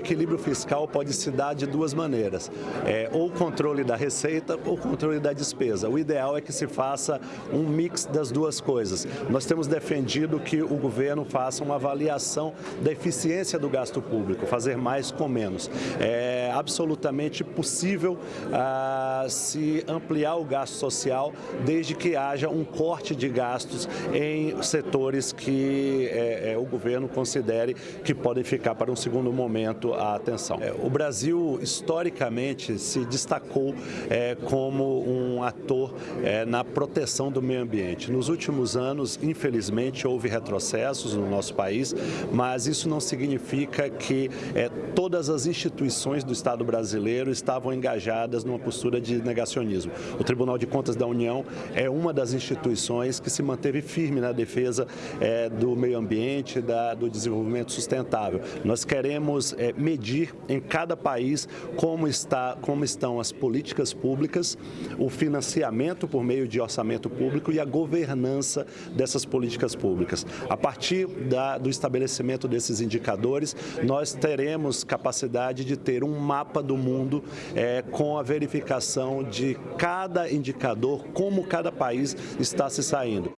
equilíbrio fiscal pode se dar de duas maneiras, é, ou controle da receita ou controle da despesa. O ideal é que se faça um mix das duas coisas. Nós temos defendido que o governo faça uma avaliação da eficiência do gasto público, fazer mais com menos. É absolutamente possível ah, se ampliar o gasto social desde que haja um corte de gastos em setores que é, é, o governo considere que podem ficar para um segundo momento a atenção. É, o Brasil, historicamente, se destacou é, como um ator é, na proteção do meio ambiente. Nos últimos anos, infelizmente, houve retrocessos no nosso país, mas isso não significa que é, todas as instituições do Estado brasileiro estavam engajadas numa postura de negacionismo. O Tribunal de Contas da União é uma das instituições que se manteve firme na defesa é, do meio ambiente, da, do desenvolvimento sustentável. Nós queremos medir em cada país como, está, como estão as políticas públicas, o financiamento por meio de orçamento público e a governança dessas políticas públicas. A partir da, do estabelecimento desses indicadores, nós teremos capacidade de ter um mapa do mundo é, com a verificação de cada indicador, como cada país está se saindo.